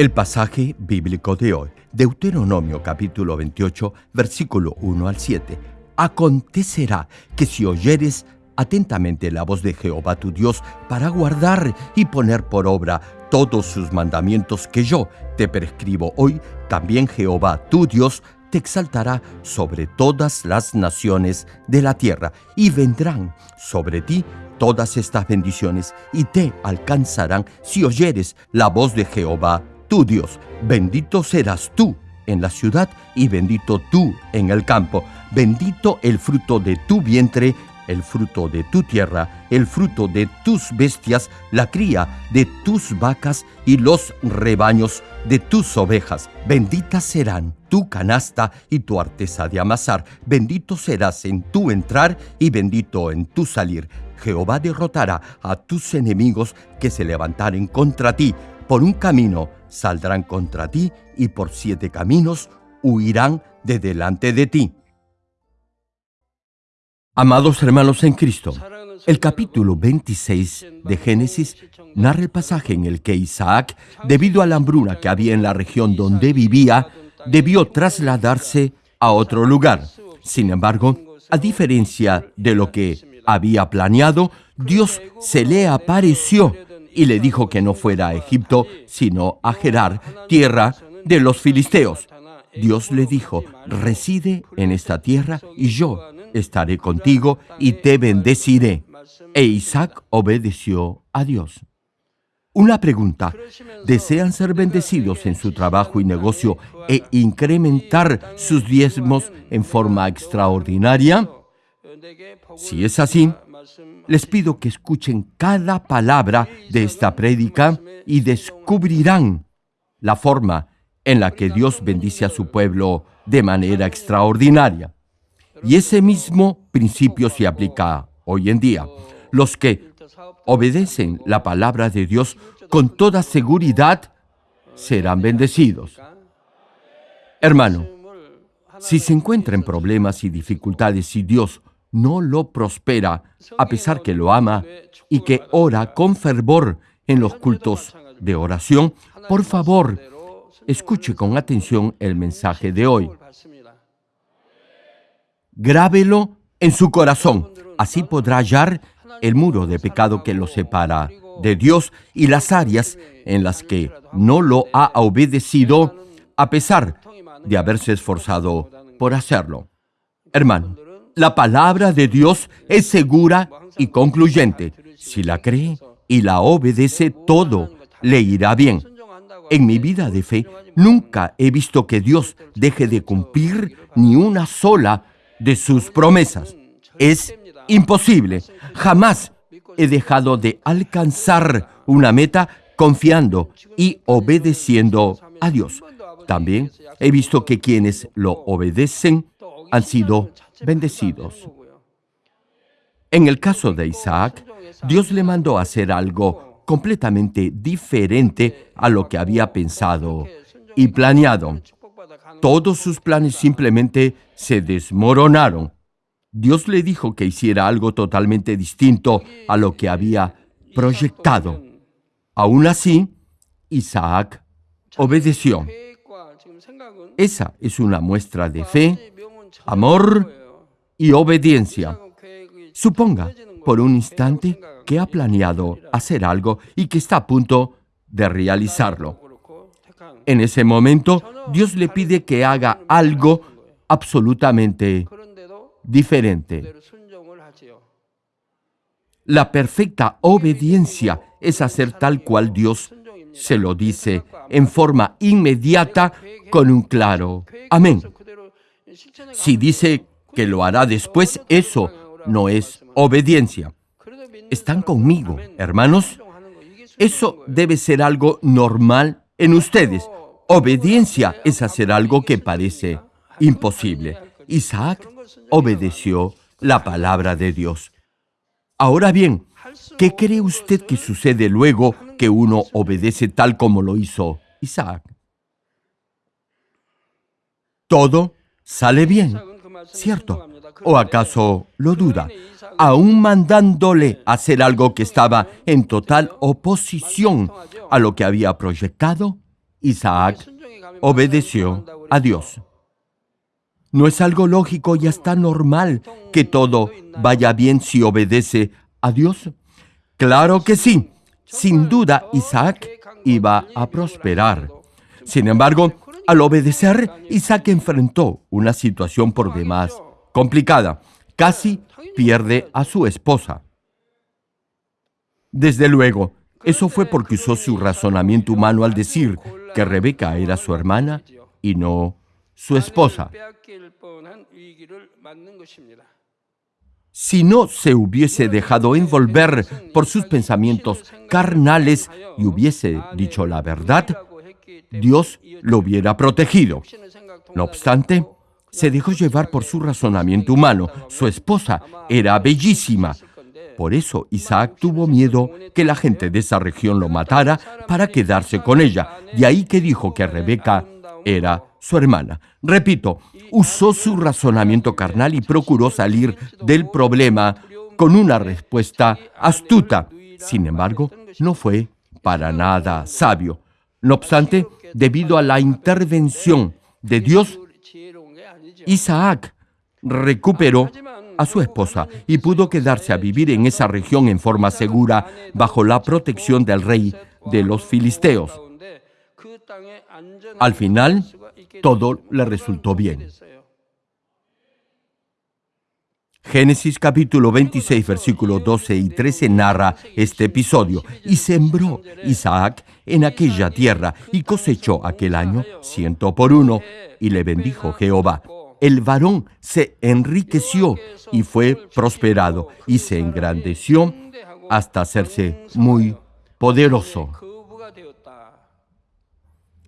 El pasaje bíblico de hoy, Deuteronomio capítulo 28, versículo 1 al 7. Acontecerá que si oyeres atentamente la voz de Jehová tu Dios para guardar y poner por obra todos sus mandamientos que yo te prescribo hoy, también Jehová tu Dios te exaltará sobre todas las naciones de la tierra y vendrán sobre ti todas estas bendiciones y te alcanzarán si oyeres la voz de Jehová tu Dios. Bendito serás tú en la ciudad y bendito tú en el campo. Bendito el fruto de tu vientre el fruto de tu tierra, el fruto de tus bestias, la cría de tus vacas y los rebaños de tus ovejas. Benditas serán tu canasta y tu artesa de amasar. Bendito serás en tu entrar y bendito en tu salir. Jehová derrotará a tus enemigos que se levantaren contra ti. Por un camino saldrán contra ti y por siete caminos huirán de delante de ti. Amados hermanos en Cristo, el capítulo 26 de Génesis narra el pasaje en el que Isaac, debido a la hambruna que había en la región donde vivía, debió trasladarse a otro lugar. Sin embargo, a diferencia de lo que había planeado, Dios se le apareció y le dijo que no fuera a Egipto, sino a Gerar, tierra de los filisteos. Dios le dijo, reside en esta tierra y yo estaré contigo y te bendeciré. E Isaac obedeció a Dios. Una pregunta, ¿desean ser bendecidos en su trabajo y negocio e incrementar sus diezmos en forma extraordinaria? Si es así, les pido que escuchen cada palabra de esta prédica y descubrirán la forma en la que Dios bendice a su pueblo de manera extraordinaria. Y ese mismo principio se aplica hoy en día. Los que obedecen la palabra de Dios con toda seguridad serán bendecidos. Hermano, si se encuentra en problemas y dificultades y Dios no lo prospera, a pesar que lo ama y que ora con fervor en los cultos de oración, por favor, escuche con atención el mensaje de hoy. Grábelo en su corazón. Así podrá hallar el muro de pecado que lo separa de Dios y las áreas en las que no lo ha obedecido a pesar de haberse esforzado por hacerlo. Hermano, la palabra de Dios es segura y concluyente. Si la cree y la obedece, todo le irá bien. En mi vida de fe, nunca he visto que Dios deje de cumplir ni una sola de sus promesas. Es imposible. Jamás he dejado de alcanzar una meta confiando y obedeciendo a Dios. También he visto que quienes lo obedecen han sido bendecidos. En el caso de Isaac, Dios le mandó hacer algo completamente diferente a lo que había pensado y planeado. Todos sus planes simplemente se desmoronaron. Dios le dijo que hiciera algo totalmente distinto a lo que había proyectado. Aún así, Isaac obedeció. Esa es una muestra de fe, amor y obediencia. Suponga por un instante que ha planeado hacer algo y que está a punto de realizarlo. En ese momento, Dios le pide que haga algo absolutamente diferente. La perfecta obediencia es hacer tal cual Dios se lo dice en forma inmediata con un claro amén. Si dice que lo hará después, eso no es obediencia. ¿Están conmigo, hermanos? Eso debe ser algo normal en ustedes. Obediencia es hacer algo que parece imposible. Isaac obedeció la palabra de Dios. Ahora bien, ¿qué cree usted que sucede luego que uno obedece tal como lo hizo Isaac? Todo sale bien, ¿cierto? ¿O acaso lo duda? Aún mandándole hacer algo que estaba en total oposición a lo que había proyectado, Isaac obedeció a Dios. ¿No es algo lógico y hasta normal que todo vaya bien si obedece a Dios? Claro que sí. Sin duda, Isaac iba a prosperar. Sin embargo, al obedecer, Isaac enfrentó una situación por demás complicada. Casi pierde a su esposa. Desde luego, eso fue porque usó su razonamiento humano al decir que Rebeca era su hermana y no su esposa. Si no se hubiese dejado envolver por sus pensamientos carnales y hubiese dicho la verdad, Dios lo hubiera protegido. No obstante, se dejó llevar por su razonamiento humano. Su esposa era bellísima. Por eso Isaac tuvo miedo que la gente de esa región lo matara para quedarse con ella. De ahí que dijo que Rebeca era su hermana. Repito, usó su razonamiento carnal y procuró salir del problema con una respuesta astuta. Sin embargo, no fue para nada sabio. No obstante, debido a la intervención de Dios, Isaac recuperó a su esposa y pudo quedarse a vivir en esa región en forma segura bajo la protección del rey de los filisteos. Al final, todo le resultó bien. Génesis capítulo 26, versículos 12 y 13 narra este episodio. Y sembró Isaac en aquella tierra y cosechó aquel año ciento por uno. Y le bendijo Jehová. El varón se enriqueció y fue prosperado y se engrandeció hasta hacerse muy poderoso.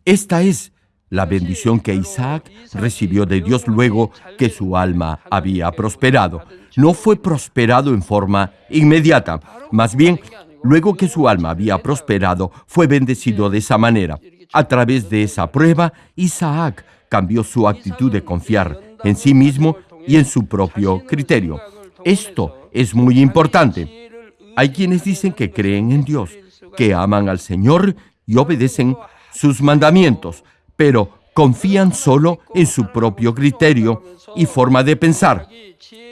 Esta es la bendición que Isaac recibió de Dios luego que su alma había prosperado. No fue prosperado en forma inmediata, más bien, luego que su alma había prosperado, fue bendecido de esa manera. A través de esa prueba, Isaac cambió su actitud de confiar en sí mismo y en su propio criterio. Esto es muy importante. Hay quienes dicen que creen en Dios, que aman al Señor y obedecen sus mandamientos, pero confían solo en su propio criterio y forma de pensar.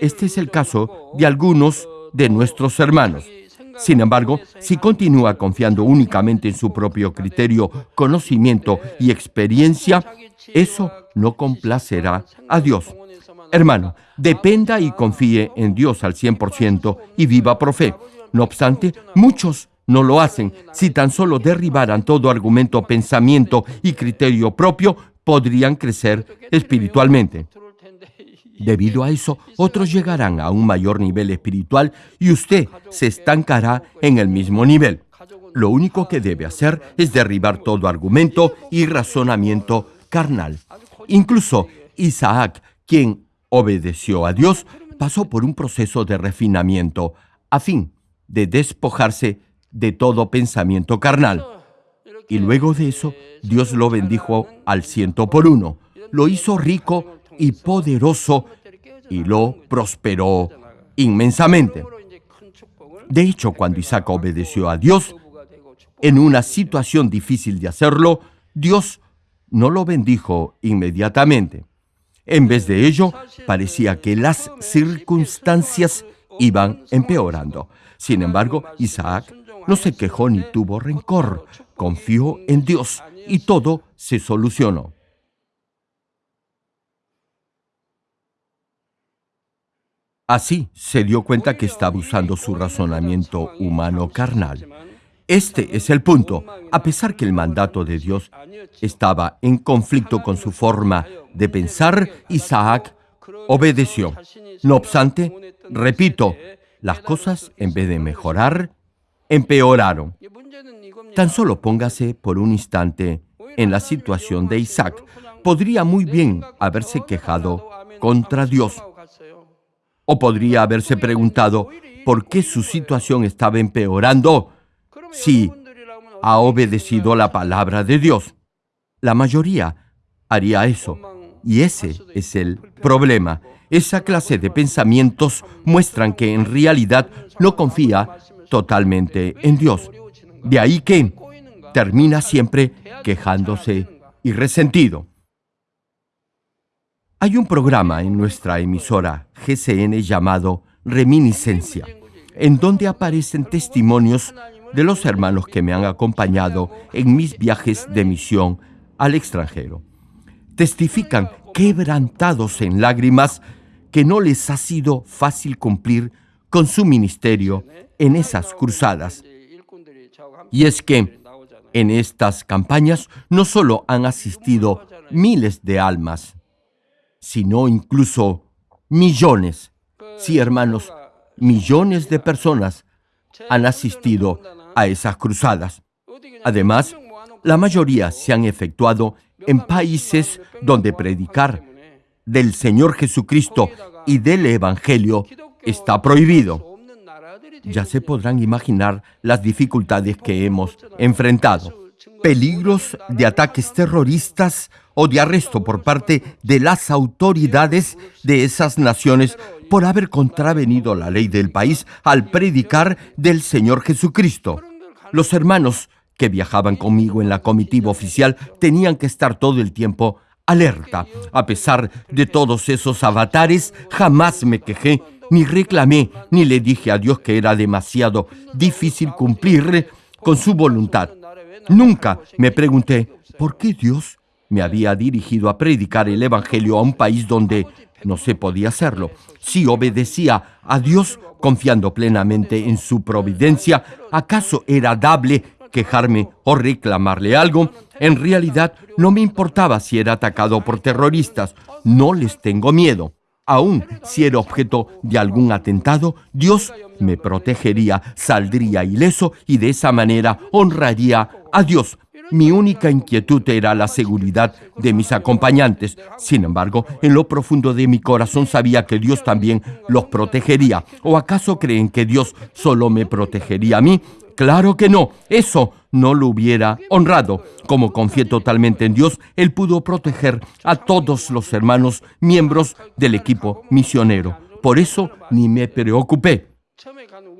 Este es el caso de algunos de nuestros hermanos. Sin embargo, si continúa confiando únicamente en su propio criterio, conocimiento y experiencia, eso no complacerá a Dios. Hermano, dependa y confíe en Dios al 100% y viva por fe. No obstante, muchos no lo hacen. Si tan solo derribaran todo argumento, pensamiento y criterio propio, podrían crecer espiritualmente. Debido a eso, otros llegarán a un mayor nivel espiritual y usted se estancará en el mismo nivel. Lo único que debe hacer es derribar todo argumento y razonamiento carnal. Incluso Isaac, quien obedeció a Dios, pasó por un proceso de refinamiento a fin de despojarse de todo pensamiento carnal. Y luego de eso, Dios lo bendijo al ciento por uno, lo hizo rico y poderoso y lo prosperó inmensamente. De hecho, cuando Isaac obedeció a Dios, en una situación difícil de hacerlo, Dios no lo bendijo inmediatamente. En vez de ello, parecía que las circunstancias iban empeorando. Sin embargo, Isaac no se quejó ni tuvo rencor, confió en Dios y todo se solucionó. Así se dio cuenta que estaba usando su razonamiento humano carnal. Este es el punto. A pesar que el mandato de Dios estaba en conflicto con su forma de pensar, Isaac obedeció. No obstante, repito, las cosas en vez de mejorar, empeoraron. Tan solo póngase por un instante en la situación de Isaac. Podría muy bien haberse quejado contra Dios. O podría haberse preguntado por qué su situación estaba empeorando si ha obedecido la palabra de Dios. La mayoría haría eso. Y ese es el problema. Esa clase de pensamientos muestran que en realidad no confía totalmente en Dios. De ahí que termina siempre quejándose y resentido. Hay un programa en nuestra emisora GCN llamado Reminiscencia, en donde aparecen testimonios de los hermanos que me han acompañado en mis viajes de misión al extranjero. Testifican quebrantados en lágrimas que no les ha sido fácil cumplir con su ministerio en esas cruzadas. Y es que en estas campañas no solo han asistido miles de almas, sino incluso millones. Sí, hermanos, millones de personas han asistido a esas cruzadas. Además, la mayoría se han efectuado en países donde predicar del Señor Jesucristo y del Evangelio está prohibido. Ya se podrán imaginar las dificultades que hemos enfrentado. Peligros de ataques terroristas o de arresto por parte de las autoridades de esas naciones por haber contravenido la ley del país al predicar del Señor Jesucristo. Los hermanos que viajaban conmigo en la comitiva oficial tenían que estar todo el tiempo alerta. A pesar de todos esos avatares, jamás me quejé, ni reclamé, ni le dije a Dios que era demasiado difícil cumplir con su voluntad. Nunca me pregunté, ¿por qué Dios me había dirigido a predicar el Evangelio a un país donde no se podía hacerlo. Si obedecía a Dios confiando plenamente en su providencia, ¿acaso era dable quejarme o reclamarle algo? En realidad no me importaba si era atacado por terroristas, no les tengo miedo. Aún si era objeto de algún atentado, Dios me protegería, saldría ileso y de esa manera honraría a Dios mi única inquietud era la seguridad de mis acompañantes. Sin embargo, en lo profundo de mi corazón sabía que Dios también los protegería. ¿O acaso creen que Dios solo me protegería a mí? Claro que no, eso no lo hubiera honrado. Como confié totalmente en Dios, Él pudo proteger a todos los hermanos miembros del equipo misionero. Por eso ni me preocupé.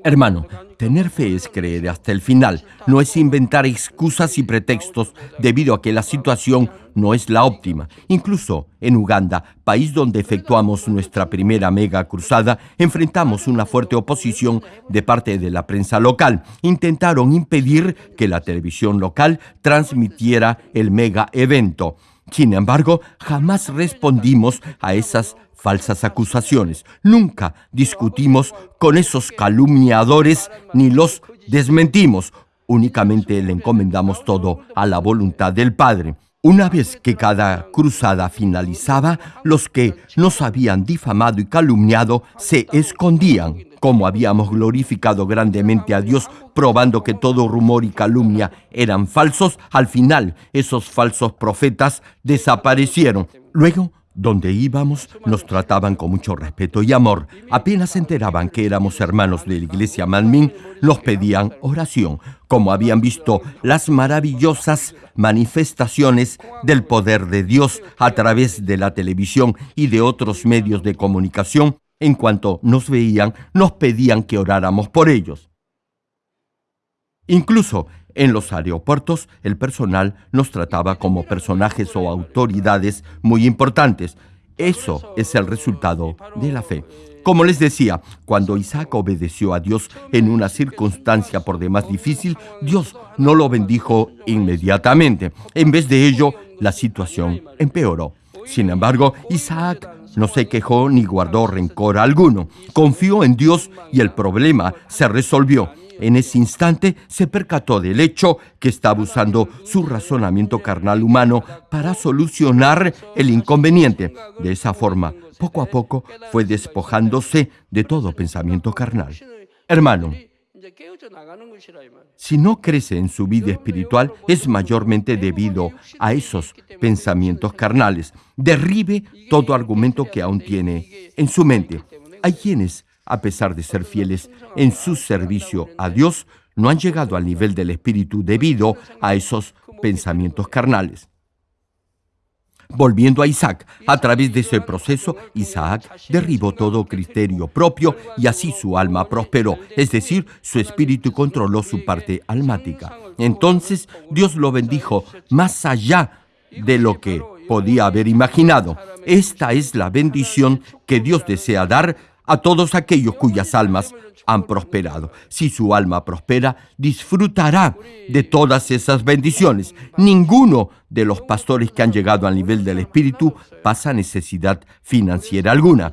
Hermano, tener fe es creer hasta el final, no es inventar excusas y pretextos debido a que la situación no es la óptima. Incluso en Uganda, país donde efectuamos nuestra primera mega cruzada, enfrentamos una fuerte oposición de parte de la prensa local. Intentaron impedir que la televisión local transmitiera el mega evento. Sin embargo, jamás respondimos a esas falsas acusaciones. Nunca discutimos con esos calumniadores ni los desmentimos. Únicamente le encomendamos todo a la voluntad del Padre. Una vez que cada cruzada finalizaba, los que nos habían difamado y calumniado se escondían. Como habíamos glorificado grandemente a Dios, probando que todo rumor y calumnia eran falsos, al final esos falsos profetas desaparecieron. Luego donde íbamos nos trataban con mucho respeto y amor. Apenas se enteraban que éramos hermanos de la iglesia Manmin, nos pedían oración, como habían visto las maravillosas manifestaciones del poder de Dios a través de la televisión y de otros medios de comunicación. En cuanto nos veían, nos pedían que oráramos por ellos. Incluso en los aeropuertos, el personal nos trataba como personajes o autoridades muy importantes. Eso es el resultado de la fe. Como les decía, cuando Isaac obedeció a Dios en una circunstancia por demás difícil, Dios no lo bendijo inmediatamente. En vez de ello, la situación empeoró. Sin embargo, Isaac no se quejó ni guardó rencor alguno. Confió en Dios y el problema se resolvió. En ese instante se percató del hecho que estaba usando su razonamiento carnal humano para solucionar el inconveniente. De esa forma, poco a poco fue despojándose de todo pensamiento carnal. Hermano, si no crece en su vida espiritual, es mayormente debido a esos pensamientos carnales. Derribe todo argumento que aún tiene en su mente. Hay quienes a pesar de ser fieles en su servicio a Dios, no han llegado al nivel del Espíritu debido a esos pensamientos carnales. Volviendo a Isaac, a través de ese proceso, Isaac derribó todo criterio propio y así su alma prosperó, es decir, su espíritu controló su parte almática. Entonces Dios lo bendijo más allá de lo que podía haber imaginado. Esta es la bendición que Dios desea dar a todos aquellos cuyas almas han prosperado. Si su alma prospera, disfrutará de todas esas bendiciones. Ninguno de los pastores que han llegado al nivel del Espíritu pasa necesidad financiera alguna.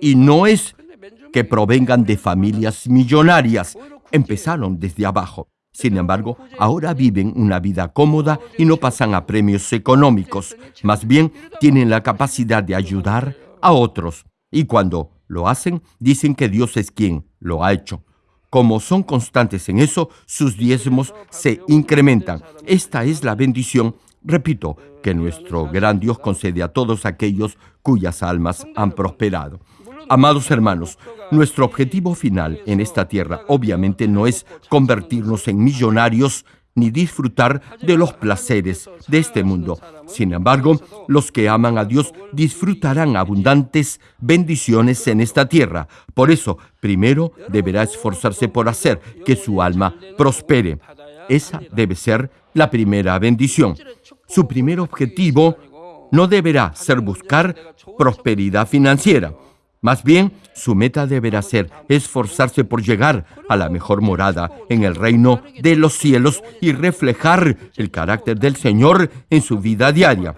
Y no es que provengan de familias millonarias. Empezaron desde abajo. Sin embargo, ahora viven una vida cómoda y no pasan a premios económicos. Más bien, tienen la capacidad de ayudar a otros. Y cuando lo hacen, dicen que Dios es quien lo ha hecho. Como son constantes en eso, sus diezmos se incrementan. Esta es la bendición, repito, que nuestro gran Dios concede a todos aquellos cuyas almas han prosperado. Amados hermanos, nuestro objetivo final en esta tierra obviamente no es convertirnos en millonarios ni disfrutar de los placeres de este mundo. Sin embargo, los que aman a Dios disfrutarán abundantes bendiciones en esta tierra. Por eso, primero deberá esforzarse por hacer que su alma prospere. Esa debe ser la primera bendición. Su primer objetivo no deberá ser buscar prosperidad financiera. Más bien, su meta deberá ser esforzarse por llegar a la mejor morada en el reino de los cielos y reflejar el carácter del Señor en su vida diaria.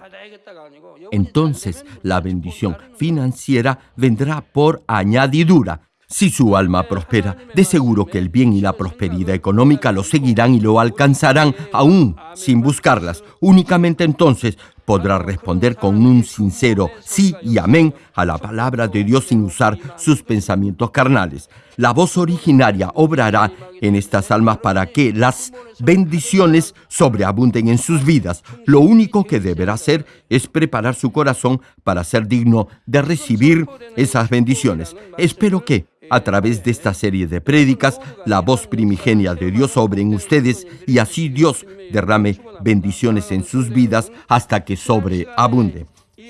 Entonces la bendición financiera vendrá por añadidura. Si su alma prospera, de seguro que el bien y la prosperidad económica lo seguirán y lo alcanzarán aún sin buscarlas. Únicamente entonces podrá responder con un sincero sí y amén a la palabra de Dios sin usar sus pensamientos carnales. La voz originaria obrará en estas almas para que las bendiciones sobreabunden en sus vidas. Lo único que deberá hacer es preparar su corazón para ser digno de recibir esas bendiciones. Espero que a través de esta serie de prédicas, la voz primigenia de Dios sobre en ustedes y así Dios derrame bendiciones en sus vidas hasta que sobreabunde.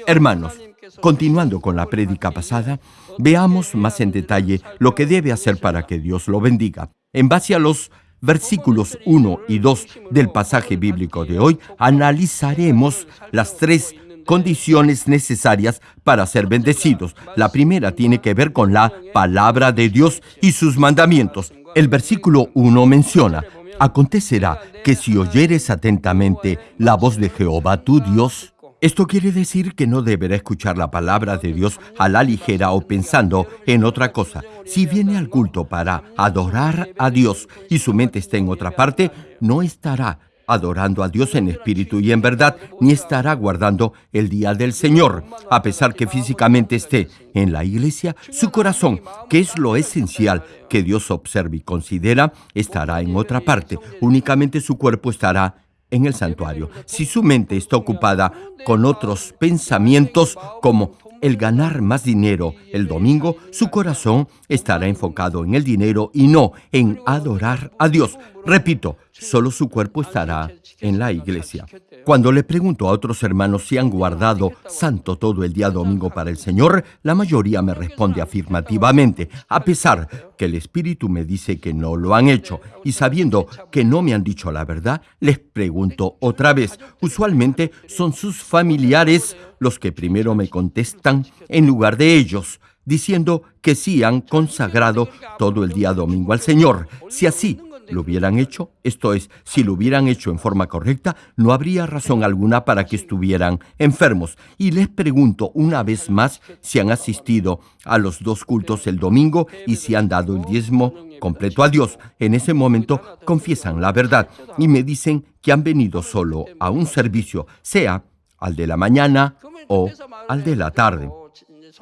Hermanos, continuando con la prédica pasada, veamos más en detalle lo que debe hacer para que Dios lo bendiga. En base a los versículos 1 y 2 del pasaje bíblico de hoy, analizaremos las tres condiciones necesarias para ser bendecidos. La primera tiene que ver con la palabra de Dios y sus mandamientos. El versículo 1 menciona, acontecerá que si oyeres atentamente la voz de Jehová tu Dios, esto quiere decir que no deberá escuchar la palabra de Dios a la ligera o pensando en otra cosa. Si viene al culto para adorar a Dios y su mente está en otra parte, no estará adorando a Dios en espíritu y en verdad, ni estará guardando el día del Señor. A pesar que físicamente esté en la iglesia, su corazón, que es lo esencial que Dios observa y considera, estará en otra parte. Únicamente su cuerpo estará en el santuario. Si su mente está ocupada con otros pensamientos como el ganar más dinero el domingo, su corazón estará enfocado en el dinero y no en adorar a Dios. Repito, solo su cuerpo estará en la iglesia. Cuando le pregunto a otros hermanos si han guardado santo todo el día domingo para el Señor, la mayoría me responde afirmativamente, a pesar que el Espíritu me dice que no lo han hecho. Y sabiendo que no me han dicho la verdad, les pregunto otra vez. Usualmente son sus familiares los que primero me contestan en lugar de ellos diciendo que sí han consagrado todo el día domingo al Señor. Si así lo hubieran hecho, esto es, si lo hubieran hecho en forma correcta, no habría razón alguna para que estuvieran enfermos. Y les pregunto una vez más si han asistido a los dos cultos el domingo y si han dado el diezmo completo a Dios. En ese momento confiesan la verdad y me dicen que han venido solo a un servicio, sea al de la mañana o al de la tarde.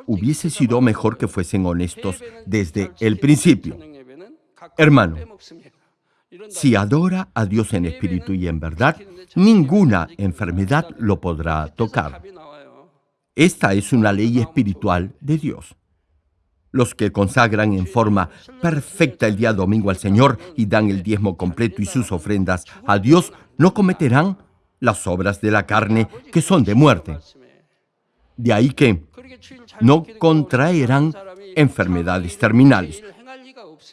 Hubiese sido mejor que fuesen honestos desde el principio. Hermano, si adora a Dios en espíritu y en verdad, ninguna enfermedad lo podrá tocar. Esta es una ley espiritual de Dios. Los que consagran en forma perfecta el día domingo al Señor y dan el diezmo completo y sus ofrendas a Dios no cometerán las obras de la carne que son de muerte. De ahí que no contraerán enfermedades terminales.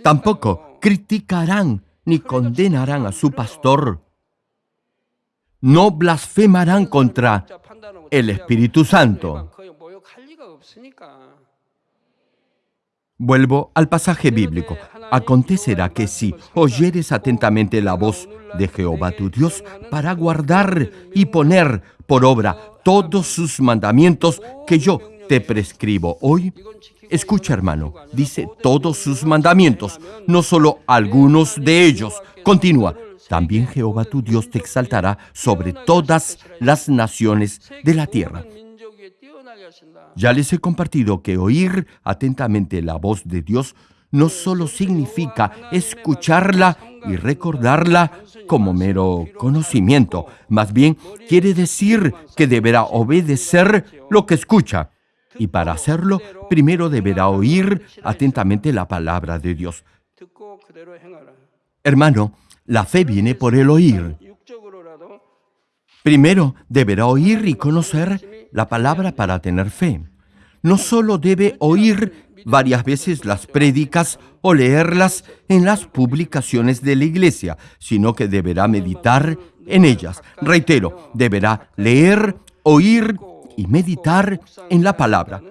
Tampoco criticarán ni condenarán a su pastor. No blasfemarán contra el Espíritu Santo. Vuelvo al pasaje bíblico. Acontecerá que si oyeres atentamente la voz de Jehová tu Dios para guardar y poner por obra todos sus mandamientos que yo te prescribo hoy, escucha hermano, dice todos sus mandamientos, no solo algunos de ellos. Continúa, también Jehová tu Dios te exaltará sobre todas las naciones de la tierra. Ya les he compartido que oír atentamente la voz de Dios no solo significa escucharla y recordarla como mero conocimiento, más bien quiere decir que deberá obedecer lo que escucha. Y para hacerlo, primero deberá oír atentamente la palabra de Dios. Hermano, la fe viene por el oír. Primero deberá oír y conocer la palabra para tener fe. No solo debe oír varias veces las prédicas o leerlas en las publicaciones de la iglesia, sino que deberá meditar en ellas. Reitero, deberá leer, oír y meditar en la palabra.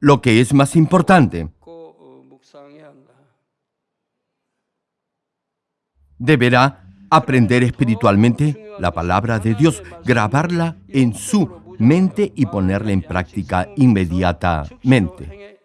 Lo que es más importante, deberá aprender espiritualmente la palabra de Dios, grabarla en su mente y ponerla en práctica inmediatamente.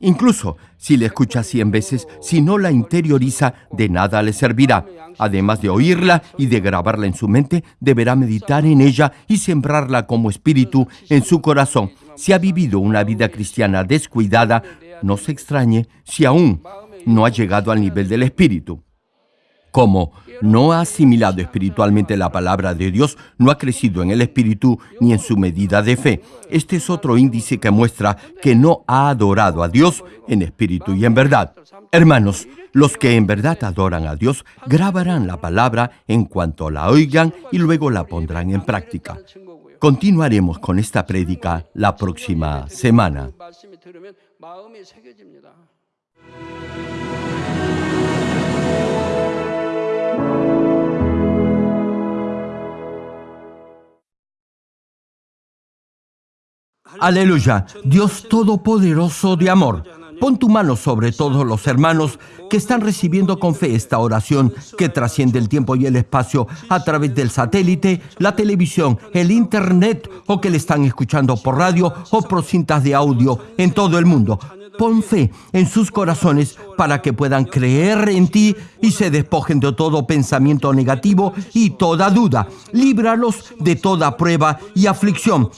Incluso si la escucha cien veces, si no la interioriza, de nada le servirá. Además de oírla y de grabarla en su mente, deberá meditar en ella y sembrarla como espíritu en su corazón. Si ha vivido una vida cristiana descuidada, no se extrañe si aún no ha llegado al nivel del espíritu. Como no ha asimilado espiritualmente la palabra de Dios, no ha crecido en el espíritu ni en su medida de fe. Este es otro índice que muestra que no ha adorado a Dios en espíritu y en verdad. Hermanos, los que en verdad adoran a Dios grabarán la palabra en cuanto la oigan y luego la pondrán en práctica. Continuaremos con esta prédica la próxima semana. Aleluya, Dios Todopoderoso de amor. Pon tu mano sobre todos los hermanos que están recibiendo con fe esta oración que trasciende el tiempo y el espacio a través del satélite, la televisión, el internet o que le están escuchando por radio o por cintas de audio en todo el mundo. Pon fe en sus corazones para que puedan creer en ti y se despojen de todo pensamiento negativo y toda duda. Líbralos de toda prueba y aflicción.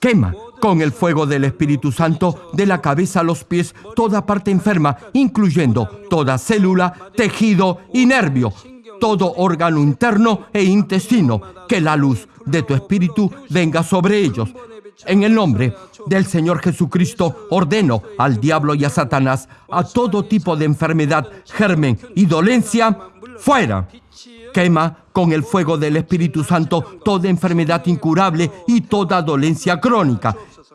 Quema con el fuego del Espíritu Santo de la cabeza a los pies toda parte enferma, incluyendo toda célula, tejido y nervio, todo órgano interno e intestino, que la luz de tu Espíritu venga sobre ellos. En el nombre del Señor Jesucristo ordeno al diablo y a Satanás a todo tipo de enfermedad, germen y dolencia, fuera. Quema con el fuego del Espíritu Santo toda enfermedad incurable y toda dolencia crónica.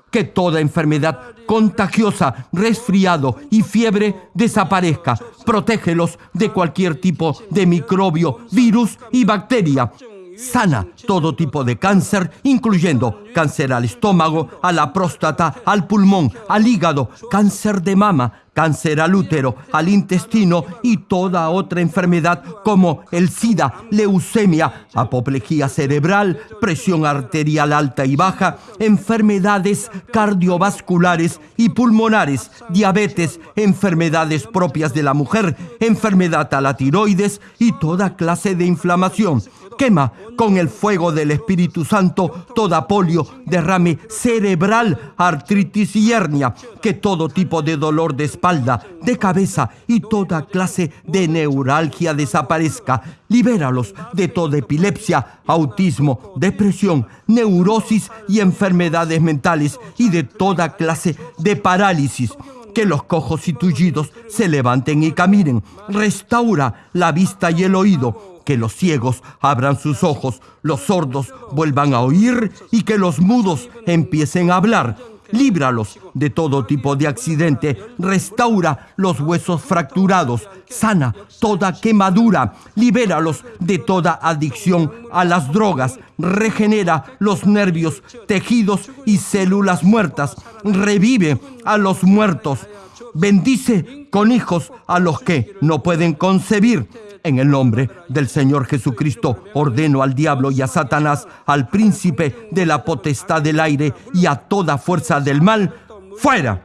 Que toda enfermedad contagiosa, resfriado y fiebre desaparezca. Protégelos de cualquier tipo de microbio, virus y bacteria. Sana todo tipo de cáncer, incluyendo cáncer al estómago, a la próstata, al pulmón, al hígado, cáncer de mama, cáncer al útero, al intestino y toda otra enfermedad como el SIDA, leucemia, apoplejía cerebral, presión arterial alta y baja, enfermedades cardiovasculares y pulmonares, diabetes, enfermedades propias de la mujer, enfermedad a la tiroides y toda clase de inflamación. Quema con el fuego del Espíritu Santo toda polio, derrame cerebral, artritis y hernia, que todo tipo de dolor de espalda, de cabeza y toda clase de neuralgia desaparezca. Libéralos de toda epilepsia, autismo, depresión, neurosis y enfermedades mentales y de toda clase de parálisis que los cojos y tullidos se levanten y caminen. Restaura la vista y el oído que los ciegos abran sus ojos, los sordos vuelvan a oír y que los mudos empiecen a hablar. Líbralos de todo tipo de accidente, restaura los huesos fracturados, sana toda quemadura, libéralos de toda adicción a las drogas, regenera los nervios, tejidos y células muertas, revive a los muertos, bendice con hijos a los que no pueden concebir. En el nombre del Señor Jesucristo ordeno al diablo y a Satanás, al príncipe de la potestad del aire y a toda fuerza del mal, fuera.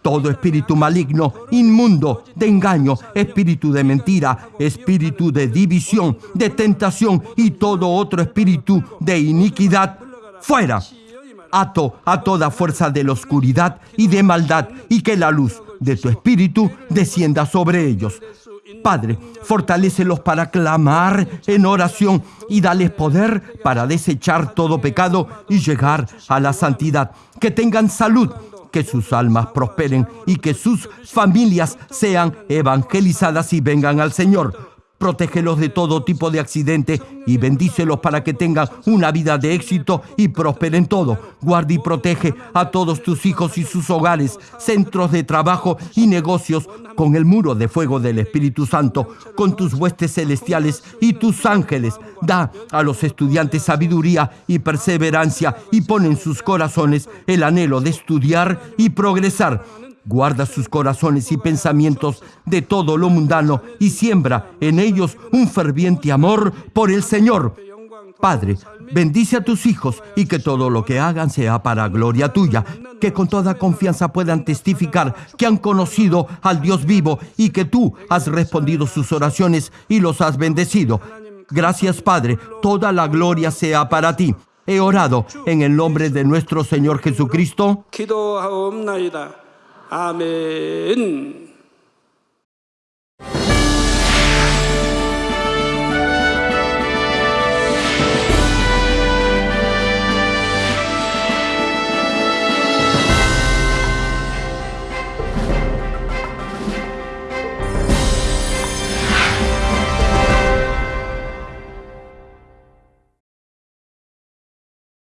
Todo espíritu maligno, inmundo, de engaño, espíritu de mentira, espíritu de división, de tentación y todo otro espíritu de iniquidad, fuera. Ato a toda fuerza de la oscuridad y de maldad y que la luz de tu espíritu descienda sobre ellos. Padre, fortalécelos para clamar en oración y dales poder para desechar todo pecado y llegar a la santidad. Que tengan salud, que sus almas prosperen y que sus familias sean evangelizadas y vengan al Señor. Protégelos de todo tipo de accidente y bendícelos para que tengan una vida de éxito y prosperen todo. Guarda y protege a todos tus hijos y sus hogares, centros de trabajo y negocios con el muro de fuego del Espíritu Santo, con tus huestes celestiales y tus ángeles. Da a los estudiantes sabiduría y perseverancia y pon en sus corazones el anhelo de estudiar y progresar Guarda sus corazones y pensamientos de todo lo mundano y siembra en ellos un ferviente amor por el Señor. Padre, bendice a tus hijos y que todo lo que hagan sea para gloria tuya, que con toda confianza puedan testificar que han conocido al Dios vivo y que tú has respondido sus oraciones y los has bendecido. Gracias Padre, toda la gloria sea para ti. He orado en el nombre de nuestro Señor Jesucristo. 기도하옵나이다. 아멘.